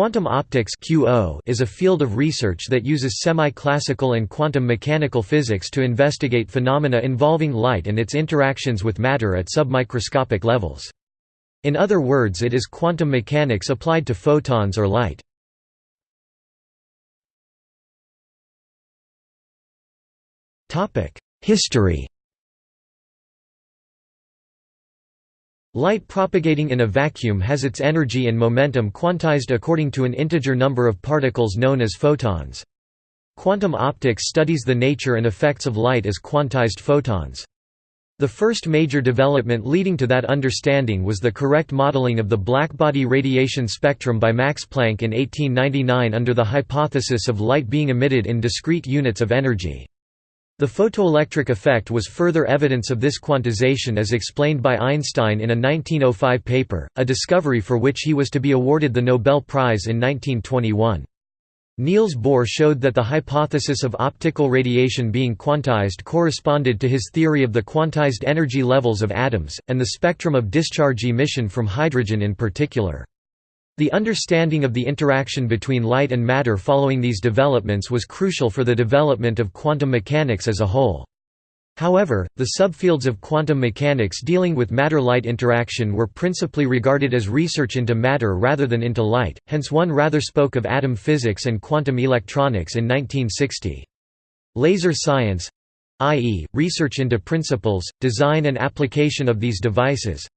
Quantum optics is a field of research that uses semi-classical and quantum mechanical physics to investigate phenomena involving light and its interactions with matter at submicroscopic levels. In other words it is quantum mechanics applied to photons or light. History Light propagating in a vacuum has its energy and momentum quantized according to an integer number of particles known as photons. Quantum optics studies the nature and effects of light as quantized photons. The first major development leading to that understanding was the correct modeling of the blackbody radiation spectrum by Max Planck in 1899 under the hypothesis of light being emitted in discrete units of energy. The photoelectric effect was further evidence of this quantization as explained by Einstein in a 1905 paper, a discovery for which he was to be awarded the Nobel Prize in 1921. Niels Bohr showed that the hypothesis of optical radiation being quantized corresponded to his theory of the quantized energy levels of atoms, and the spectrum of discharge emission from hydrogen in particular. The understanding of the interaction between light and matter following these developments was crucial for the development of quantum mechanics as a whole. However, the subfields of quantum mechanics dealing with matter-light interaction were principally regarded as research into matter rather than into light, hence one rather spoke of atom physics and quantum electronics in 1960. Laser science—i.e., research into principles, design and application of these devices,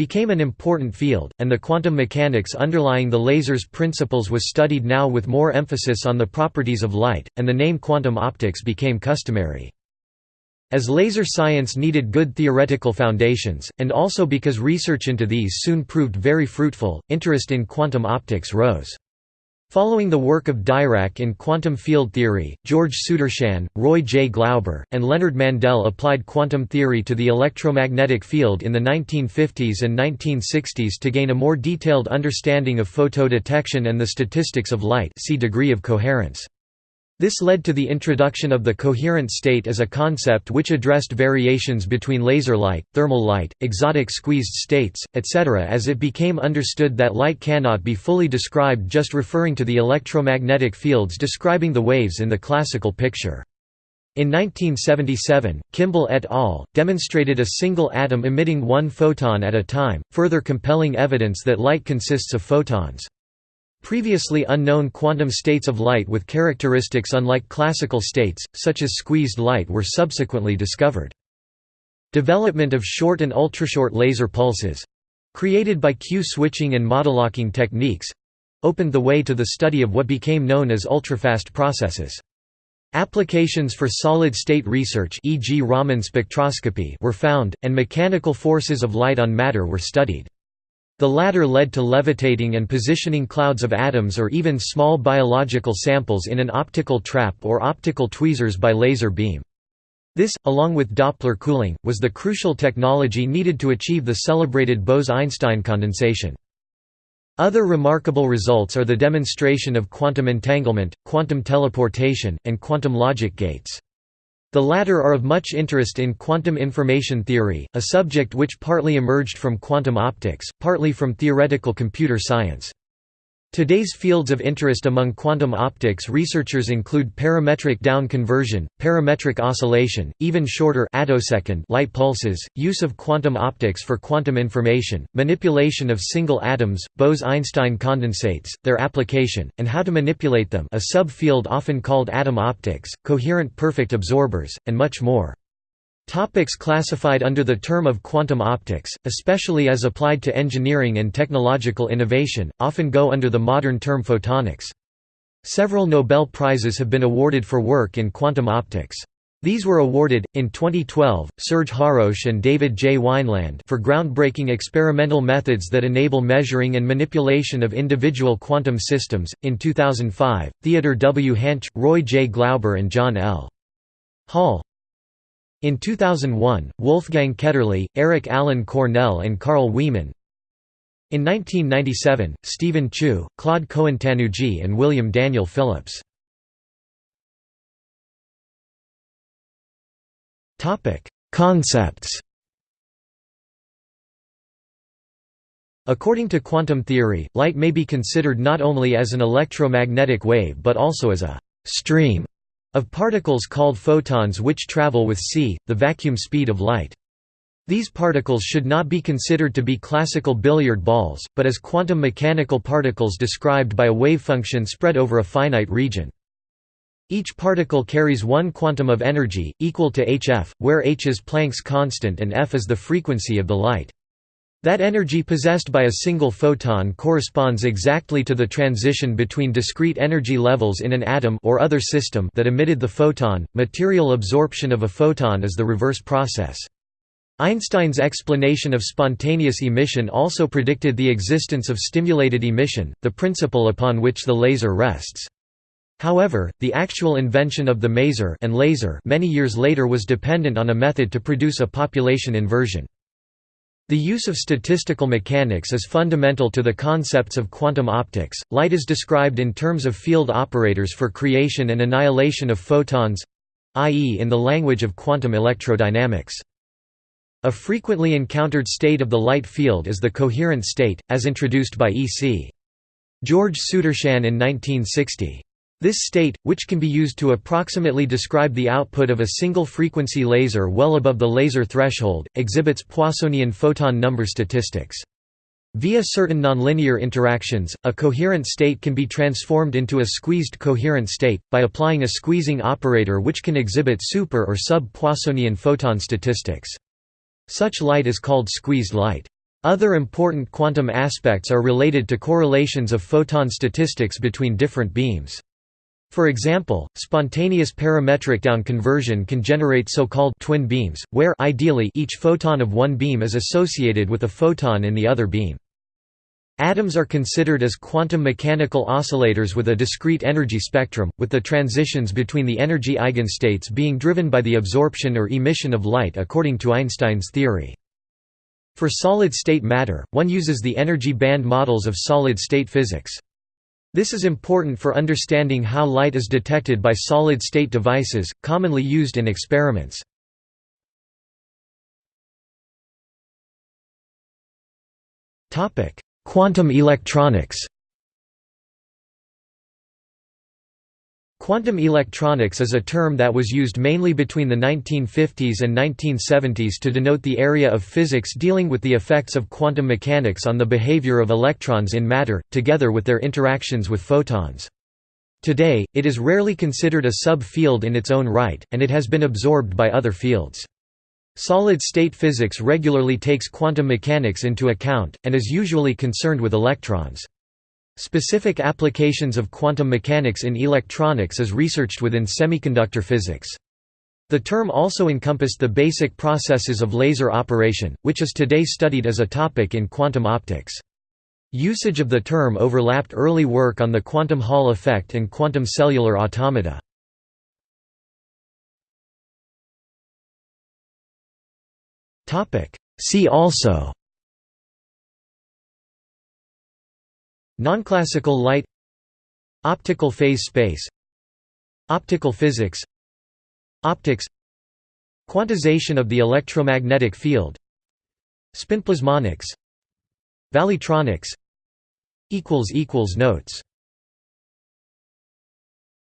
became an important field, and the quantum mechanics underlying the laser's principles was studied now with more emphasis on the properties of light, and the name quantum optics became customary. As laser science needed good theoretical foundations, and also because research into these soon proved very fruitful, interest in quantum optics rose. Following the work of Dirac in quantum field theory, George Sudarshan, Roy J. Glauber, and Leonard Mandel applied quantum theory to the electromagnetic field in the 1950s and 1960s to gain a more detailed understanding of photodetection and the statistics of light see degree of coherence. This led to the introduction of the coherent state as a concept which addressed variations between laser light, thermal light, exotic squeezed states, etc. as it became understood that light cannot be fully described just referring to the electromagnetic fields describing the waves in the classical picture. In 1977, Kimble et al. demonstrated a single atom emitting one photon at a time, further compelling evidence that light consists of photons. Previously unknown quantum states of light with characteristics unlike classical states, such as squeezed light were subsequently discovered. Development of short and ultrashort laser pulses—created by Q-switching and modelocking techniques—opened the way to the study of what became known as ultrafast processes. Applications for solid-state research e.g. Raman spectroscopy were found, and mechanical forces of light on matter were studied. The latter led to levitating and positioning clouds of atoms or even small biological samples in an optical trap or optical tweezers by laser beam. This, along with Doppler cooling, was the crucial technology needed to achieve the celebrated Bose–Einstein condensation. Other remarkable results are the demonstration of quantum entanglement, quantum teleportation, and quantum logic gates. The latter are of much interest in quantum information theory, a subject which partly emerged from quantum optics, partly from theoretical computer science. Today's fields of interest among quantum optics researchers include parametric down conversion, parametric oscillation, even shorter attosecond light pulses, use of quantum optics for quantum information, manipulation of single atoms, Bose–Einstein condensates, their application, and how to manipulate them a subfield often called atom optics, coherent perfect absorbers, and much more. Topics classified under the term of quantum optics, especially as applied to engineering and technological innovation, often go under the modern term photonics. Several Nobel Prizes have been awarded for work in quantum optics. These were awarded, in 2012, Serge Haroche and David J. Wineland for groundbreaking experimental methods that enable measuring and manipulation of individual quantum systems, in 2005, Theodore W. Hänsch, Roy J. Glauber and John L. Hall. In 2001, Wolfgang Ketterle, Eric Allen Cornell and Carl Wieman In 1997, Steven Chu, Claude Cohen-Tannoudji and William Daniel Phillips. Concepts. According to quantum theory, light may be considered not only as an electromagnetic wave but also as a «stream» of particles called photons which travel with c, the vacuum speed of light. These particles should not be considered to be classical billiard balls, but as quantum mechanical particles described by a wave function spread over a finite region. Each particle carries one quantum of energy, equal to hf, where h is Planck's constant and f is the frequency of the light. That energy possessed by a single photon corresponds exactly to the transition between discrete energy levels in an atom or other system that emitted the photon. Material absorption of a photon is the reverse process. Einstein's explanation of spontaneous emission also predicted the existence of stimulated emission, the principle upon which the laser rests. However, the actual invention of the maser and laser many years later was dependent on a method to produce a population inversion. The use of statistical mechanics is fundamental to the concepts of quantum optics. Light is described in terms of field operators for creation and annihilation of photons i.e., in the language of quantum electrodynamics. A frequently encountered state of the light field is the coherent state, as introduced by E. C. George Sudarshan in 1960. This state, which can be used to approximately describe the output of a single frequency laser well above the laser threshold, exhibits Poissonian photon number statistics. Via certain nonlinear interactions, a coherent state can be transformed into a squeezed coherent state, by applying a squeezing operator which can exhibit super or sub-Poissonian photon statistics. Such light is called squeezed light. Other important quantum aspects are related to correlations of photon statistics between different beams. For example, spontaneous parametric down conversion can generate so-called twin beams, where ideally each photon of one beam is associated with a photon in the other beam. Atoms are considered as quantum mechanical oscillators with a discrete energy spectrum, with the transitions between the energy eigenstates being driven by the absorption or emission of light according to Einstein's theory. For solid-state matter, one uses the energy band models of solid-state physics. This is important for understanding how light is detected by solid-state devices, commonly used in experiments. Quantum electronics Quantum electronics is a term that was used mainly between the 1950s and 1970s to denote the area of physics dealing with the effects of quantum mechanics on the behavior of electrons in matter, together with their interactions with photons. Today, it is rarely considered a sub-field in its own right, and it has been absorbed by other fields. Solid-state physics regularly takes quantum mechanics into account, and is usually concerned with electrons. Specific applications of quantum mechanics in electronics is researched within semiconductor physics. The term also encompassed the basic processes of laser operation, which is today studied as a topic in quantum optics. Usage of the term overlapped early work on the quantum Hall effect and quantum cellular automata. See also Nonclassical light Optical phase space Optical physics Optics Quantization of the electromagnetic field Spinplasmonics Valleytronics Notes